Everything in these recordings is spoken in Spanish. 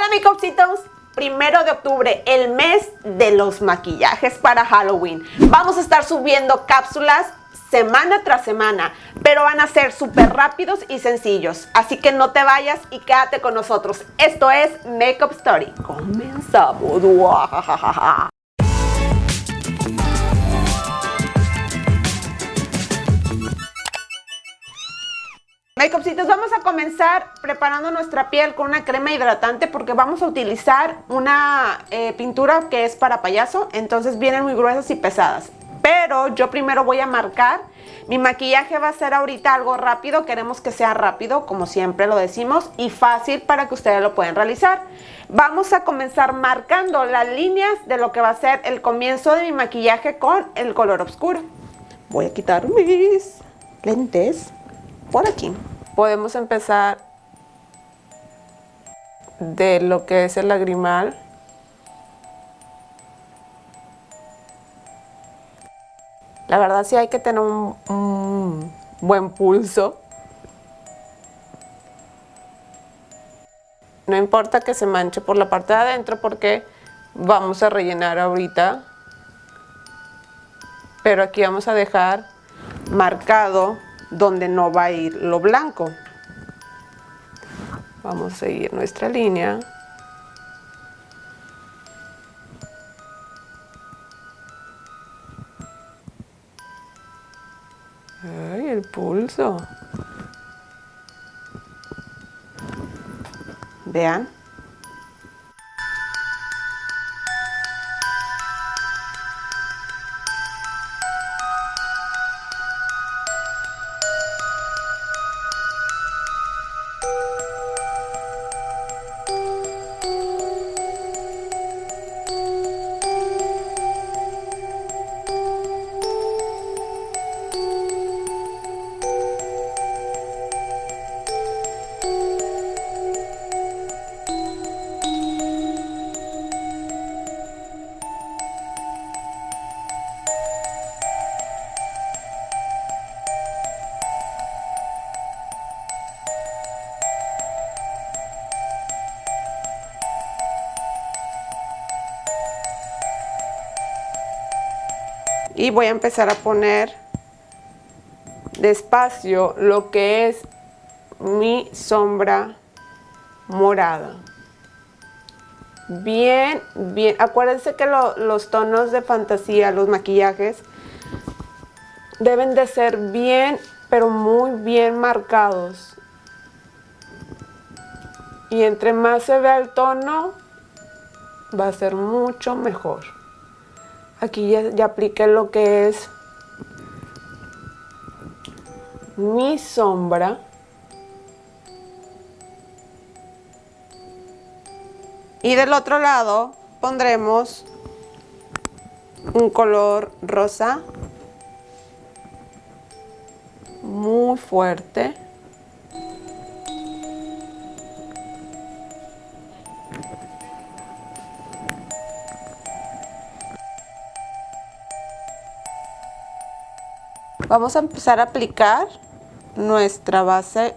Hola mi copsitos, primero de octubre, el mes de los maquillajes para Halloween. Vamos a estar subiendo cápsulas semana tras semana, pero van a ser súper rápidos y sencillos. Así que no te vayas y quédate con nosotros. Esto es Makeup Story. Comenzamos. Makeupcitos, vamos a comenzar preparando nuestra piel con una crema hidratante porque vamos a utilizar una eh, pintura que es para payaso, entonces vienen muy gruesas y pesadas. Pero yo primero voy a marcar, mi maquillaje va a ser ahorita algo rápido, queremos que sea rápido, como siempre lo decimos, y fácil para que ustedes lo puedan realizar. Vamos a comenzar marcando las líneas de lo que va a ser el comienzo de mi maquillaje con el color oscuro. Voy a quitar mis lentes por aquí. Podemos empezar de lo que es el lagrimal. La verdad sí hay que tener un, buen pulso. No importa que se manche por la parte de adentro porque vamos a rellenar ahorita. Pero aquí vamos a dejar marcado donde no va a ir lo blanco. Vamos a seguir nuestra línea. Ay, el pulso. Vean. Y voy a empezar a poner despacio lo que es mi sombra morada. Bien, bien, acuérdense que los tonos de fantasía, los maquillajes deben de ser bien, pero muy bien marcados. Y entre más se vea el tono va a ser mucho mejor aquí ya, apliqué lo que es mi sombra. Y del otro lado pondremos un color rosa muy fuerte Vamos a empezar a aplicar nuestra base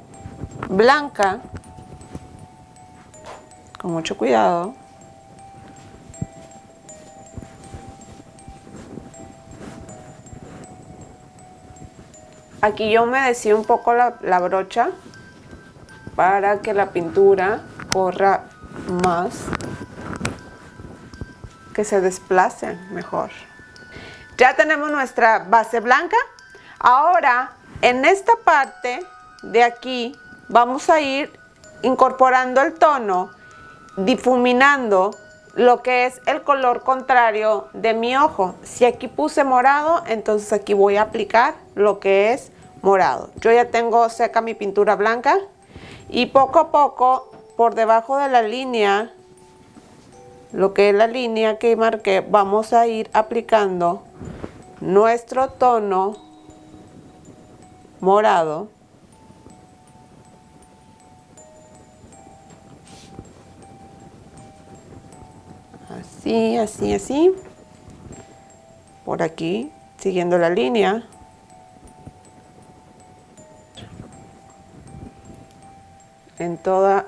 blanca con mucho cuidado. Aquí yo humedecí un poco la, la brocha para que la pintura corra más, que se desplace mejor. Ya tenemos nuestra base blanca. Ahora, en esta parte de aquí, vamos a ir incorporando el tono, difuminando lo que es el color contrario de mi ojo. Si aquí puse morado, entonces aquí voy a aplicar lo que es morado. Yo ya tengo seca mi pintura blanca y poco a poco por debajo de la línea, lo que es la línea que marqué, vamos a ir aplicando nuestro tono morado. Así, así, así. Por aquí, siguiendo la línea. En toda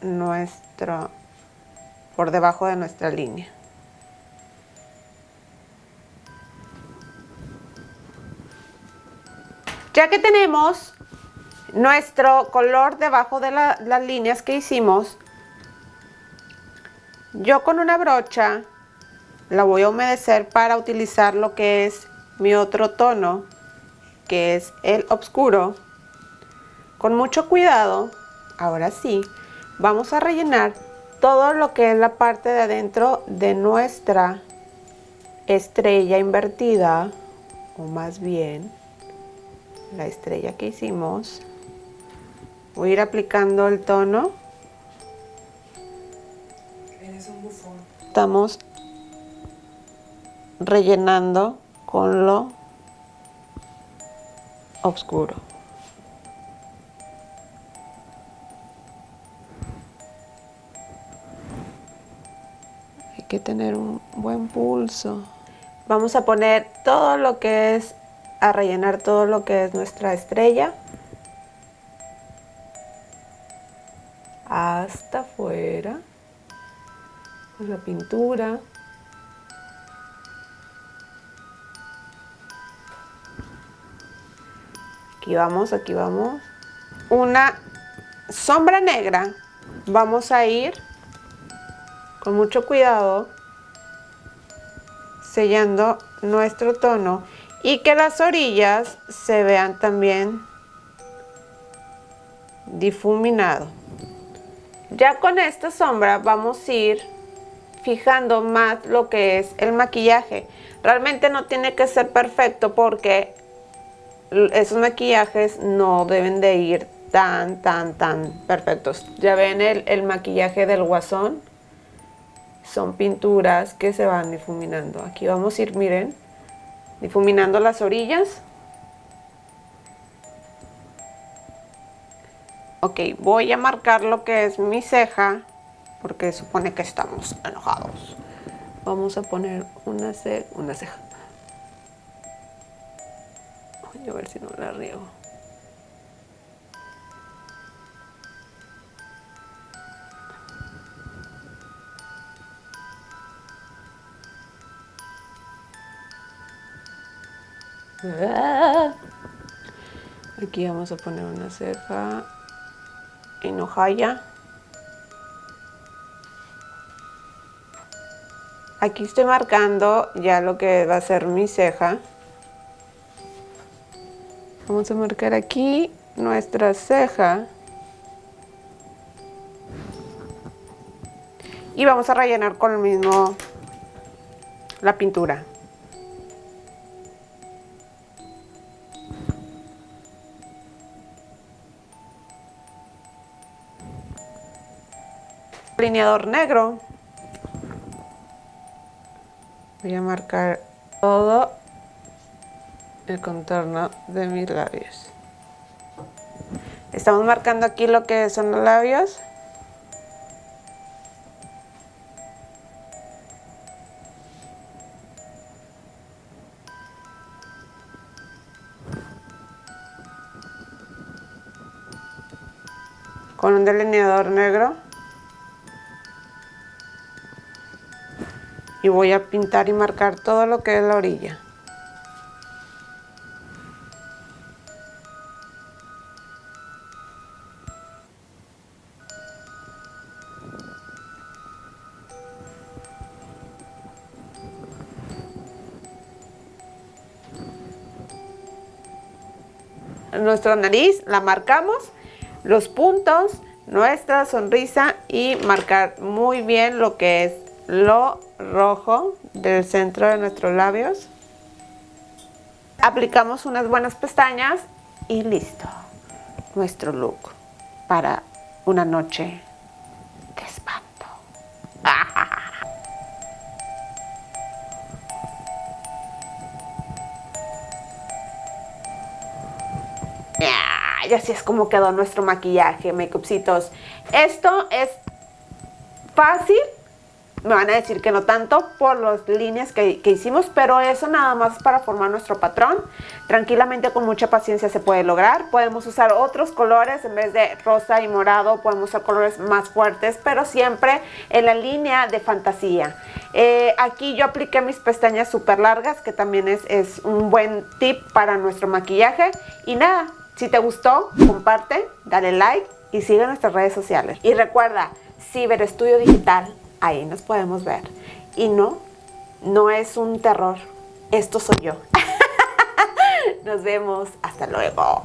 nuestra por debajo de nuestra línea. Ya que tenemos nuestro color debajo de las líneas que hicimos, yo con una brocha la voy a humedecer para utilizar lo que es mi otro tono, que es el oscuro. Con mucho cuidado, ahora sí, vamos a rellenar todo lo que es la parte de adentro de nuestra estrella invertida, o más bien la estrella que hicimos. Voy a ir aplicando el tono. Estamos rellenando con lo oscuro. Hay que tener un buen pulso. Vamos a poner todo lo que es, a rellenar todo lo que es nuestra estrella. Hasta afuera. Con la pintura. aquí vamos, aquí vamos. Una sombra negra, vamos a ir con mucho cuidado sellando nuestro tono y que las orillas se vean también difuminado. Ya con esta sombra vamos a ir fijando más lo que es el maquillaje. Realmente no tiene que ser perfecto porque esos maquillajes no deben de ir tan, tan, tan perfectos. Ya ven el, el maquillaje del guasón. Son pinturas que se van difuminando. Aquí vamos a ir, miren, difuminando las orillas. Ok, voy a marcar lo que es mi ceja, porque supone que estamos enojados. Vamos a poner una, una ceja a ver si no la riego. Aquí vamos a poner una ceja en hojaya. Aquí estoy marcando ya lo que va a ser mi ceja. Vamos a marcar aquí nuestra ceja. Y vamos a rellenar con el mismo la pintura. Lineador negro. Voy a marcar todo el contorno de mis labios. Estamos marcando aquí lo que son los labios. Con un delineador negro. Y voy a pintar y marcar todo lo que es la orilla. nuestra nariz, la marcamos, los puntos, nuestra sonrisa y marcar muy bien lo que es lo rojo del centro de nuestros labios. Aplicamos unas buenas pestañas y listo. Nuestro look para una noche de espanto. y así es como quedó nuestro maquillaje, makeupcitos. Esto es fácil, me van a decir que no tanto por las líneas que, que, hicimos, pero eso nada más para formar nuestro patrón. Tranquilamente con mucha paciencia se puede lograr. Podemos usar otros colores en vez de rosa y morado, podemos usar colores más fuertes, pero siempre en la línea de fantasía. Eh, aquí yo apliqué mis pestañas súper largas, que también es, es un buen tip para nuestro maquillaje. Y nada, si te gustó, comparte, dale like y sigue nuestras redes sociales. Y recuerda, Ciber Estudio Digital ahí nos podemos ver. Y no, no es un terror, esto soy yo. Nos vemos, hasta luego.